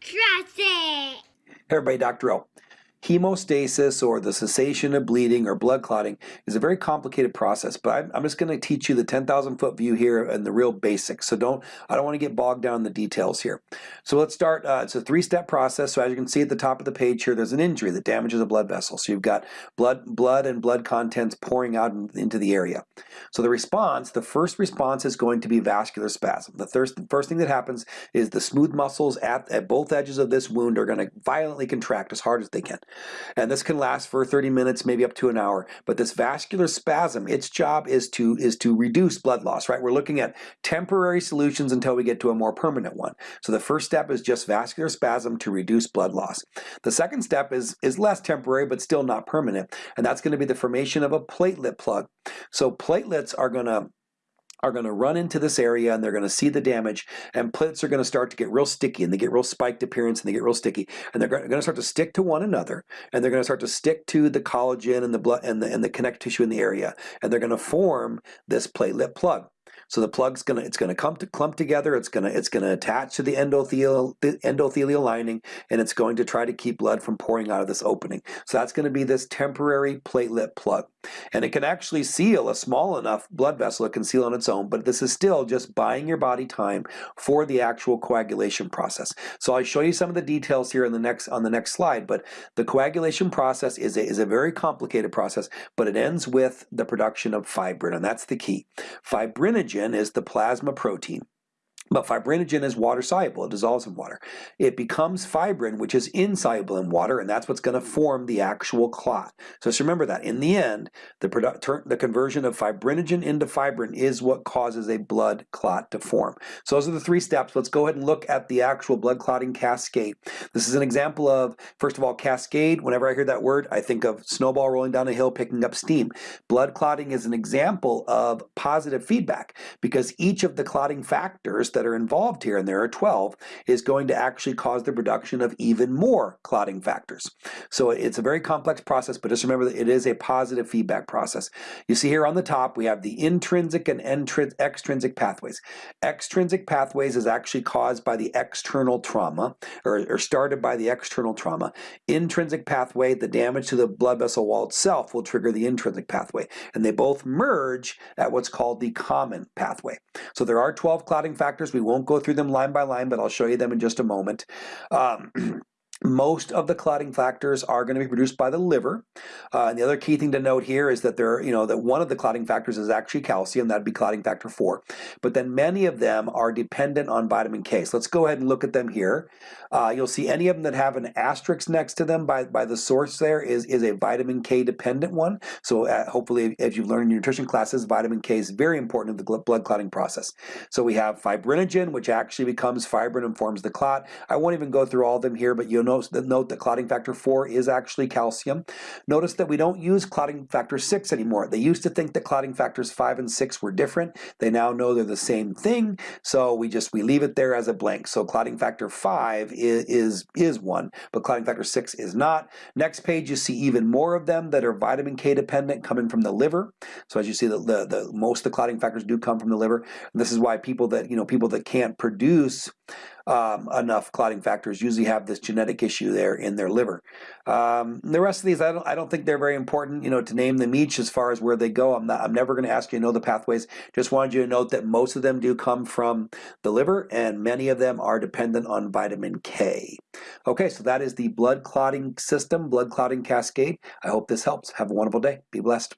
Trust it. Everybody, Dr. O. Hemostasis or the cessation of bleeding or blood clotting is a very complicated process, but I'm, just going to teach you the 10,000 foot view here and the real basics. So don't, I don't want to get bogged down in the details here. So let's start, uh, it's a three-step process. So as you can see at the top of the page here, there's an injury that damages a blood vessel. So you've got blood, blood and blood contents pouring out in, into the area. So the response, the first response is going to be vascular spasm. The first, first thing that happens is the smooth muscles at, at both edges of this wound are going to violently contract as hard as they can. And this can last for 30 minutes, maybe up to an hour. But this vascular spasm, its job is to, is to reduce blood loss, right? We're looking at temporary solutions until we get to a more permanent one. So the first step is just vascular spasm to reduce blood loss. The second step is, is less temporary, but still not permanent. And that's going to be the formation of a platelet plug. So platelets are going to are going to run into this area and they're going to see the damage and platelets are going to start to get real sticky and they get real spiked appearance and they get real sticky and they're going to start to stick to one another and they're going to start to stick to the collagen and the blood and the, and the connective tissue in the area and they're going to form this platelet plug. So the plug's gonna it's gonna come to clump together. It's gonna it's gonna attach to the endothelial the endothelial lining, and it's going to try to keep blood from pouring out of this opening. So that's going to be this temporary platelet plug, and it can actually seal a small enough blood vessel. It can seal on its own, but this is still just buying your body time for the actual coagulation process. So I'll show you some of the details here in the next on the next slide. But the coagulation process is a, is a very complicated process, but it ends with the production of fibrin, and that's the key. Fibrinogen is the plasma protein. But fibrinogen is water soluble, it dissolves in water. It becomes fibrin, which is insoluble in water, and that's what's going to form the actual clot. So just remember that. In the end, the, the conversion of fibrinogen into fibrin is what causes a blood clot to form. So those are the three steps. Let's go ahead and look at the actual blood clotting cascade. This is an example of, first of all, cascade. Whenever I hear that word, I think of snowball rolling down a hill picking up steam. Blood clotting is an example of positive feedback because each of the clotting factors that are involved here, and there are 12, is going to actually cause the production of even more clotting factors. So it's a very complex process, but just remember that it is a positive feedback process. You see here on the top, we have the intrinsic and extrinsic pathways. Extrinsic pathways is actually caused by the external trauma, or, or started by the external trauma. Intrinsic pathway, the damage to the blood vessel wall itself will trigger the intrinsic pathway, and they both merge at what's called the common pathway. So there are 12 clotting factors we won't go through them line by line, but I'll show you them in just a moment. Um, most of the clotting factors are going to be produced by the liver. Uh, and the other key thing to note here is that there, you know, that one of the clotting factors is actually calcium. That'd be clotting factor four. But then many of them are dependent on vitamin K. So let's go ahead and look at them here. Uh, you'll see any of them that have an asterisk next to them by, by the source there is, is a vitamin K dependent one. So uh, hopefully, as you've learned in your nutrition classes, vitamin K is very important in the blood clotting process. So we have fibrinogen, which actually becomes fibrin and forms the clot. I won't even go through all of them here, but you'll notice that note that clotting factor 4 is actually calcium. Notice that we don't use clotting factor 6 anymore. They used to think that clotting factors 5 and 6 were different. They now know they're the same thing, so we just we leave it there as a blank. So clotting factor 5 is, is, is one, but clotting factor 6 is not. Next page you see even more of them that are vitamin K dependent coming from the liver. So as you see, the, the, the most of the clotting factors do come from the liver. And this is why people that, you know, people that can't produce um, enough clotting factors usually have this genetic issue there in their liver. Um, the rest of these, I don't, I don't think they're very important, you know, to name them each as far as where they go. I'm not, I'm never going to ask you to know the pathways. Just wanted you to note that most of them do come from the liver, and many of them are dependent on vitamin K. Okay, so that is the blood clotting system, blood clotting cascade. I hope this helps. Have a wonderful day. Be blessed.